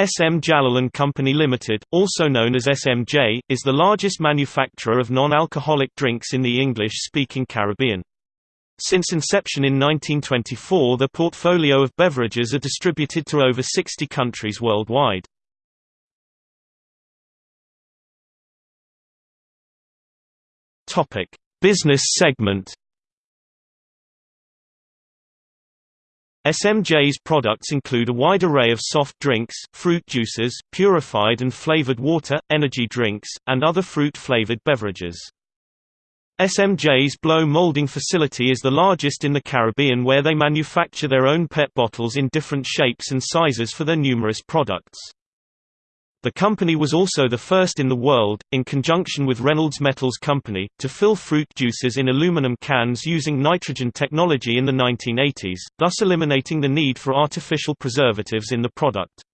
SM Jaleel & Company Limited, also known as SMJ, is the largest manufacturer of non-alcoholic drinks in the English-speaking Caribbean. Since inception in 1924 the portfolio of beverages are distributed to over 60 countries worldwide. Business segment SMJ's products include a wide array of soft drinks, fruit juices, purified and flavored water, energy drinks, and other fruit-flavored beverages. SMJ's blow molding facility is the largest in the Caribbean where they manufacture their own PET bottles in different shapes and sizes for their numerous products. The company was also the first in the world, in conjunction with Reynolds Metals Company, to fill fruit juices in aluminum cans using nitrogen technology in the 1980s, thus eliminating the need for artificial preservatives in the product.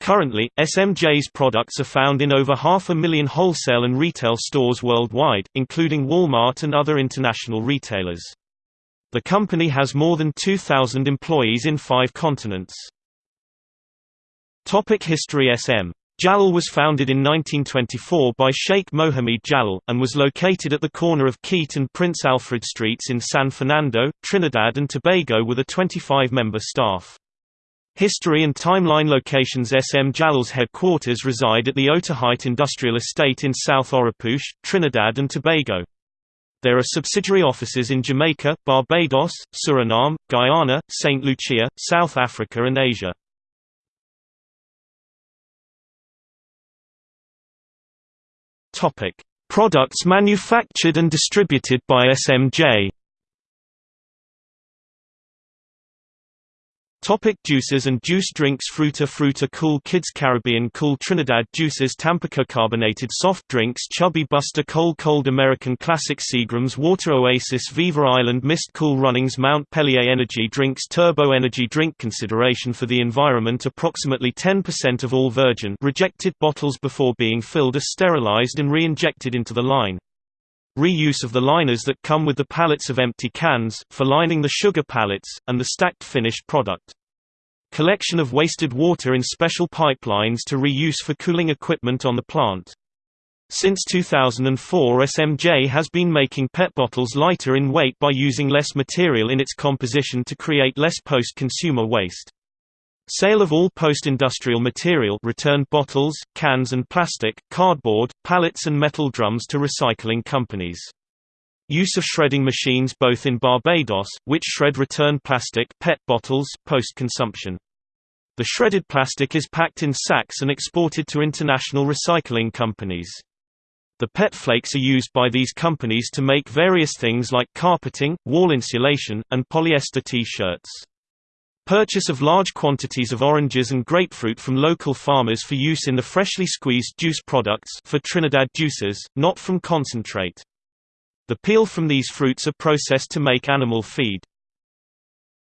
Currently, SMJ's products are found in over half a million wholesale and retail stores worldwide, including Walmart and other international retailers. The company has more than 2,000 employees in five continents. Topic History SM Jaleel was founded in 1924 by Sheikh Mohammed Jaleel, and was located at the corner of Keate and Prince Alfred Streets in San Fernando, Trinidad and Tobago with a 25-member staff. History and timeline locations SM Jaleel's headquarters reside at the Otaheite Industrial Estate in South Oropouche, Trinidad and Tobago. There are subsidiary offices in Jamaica, Barbados, Suriname, Guyana, St. Lucia, South Africa and Asia. Topic: Products manufactured and distributed by SMJ. Topic juices and juice drinks Fruta Fruta Cool Kids Caribbean Cool Trinidad Juices Tampico Carbonated Soft Drinks Chubby Busta Cole Cold American Classic Seagram's Water Oasis Viva Island Mist Cool Runnings Mount Pellier Energy Drinks Turbo Energy Drink Consideration for the environment Approximately 10% of all virgin rejected bottles before being filled are sterilized and re-injected into the line. Reuse of the liners that come with the pallets of empty cans, for lining the sugar pallets, and the stacked finished product. Collection of wasted water in special pipelines to reuse for cooling equipment on the plant. Since 2004 SMJ has been making PET bottles lighter in weight by using less material in its composition to create less post-consumer waste. Sale of all post-industrial material returned bottles, cans and plastic, cardboard, pallets and metal drums to recycling companies. Use of shredding machines both in Barbados, which shred returned plastic PET bottles, post-consumption. The shredded plastic is packed in sacks and exported to international recycling companies. The PET flakes are used by these companies to make various things like carpeting, wall insulation, and polyester T-shirts. Purchase of large quantities of oranges and grapefruit from local farmers for use in the freshly squeezed juice products for Trinidad juices, not from concentrate. The peel from these fruits are processed to make animal feed.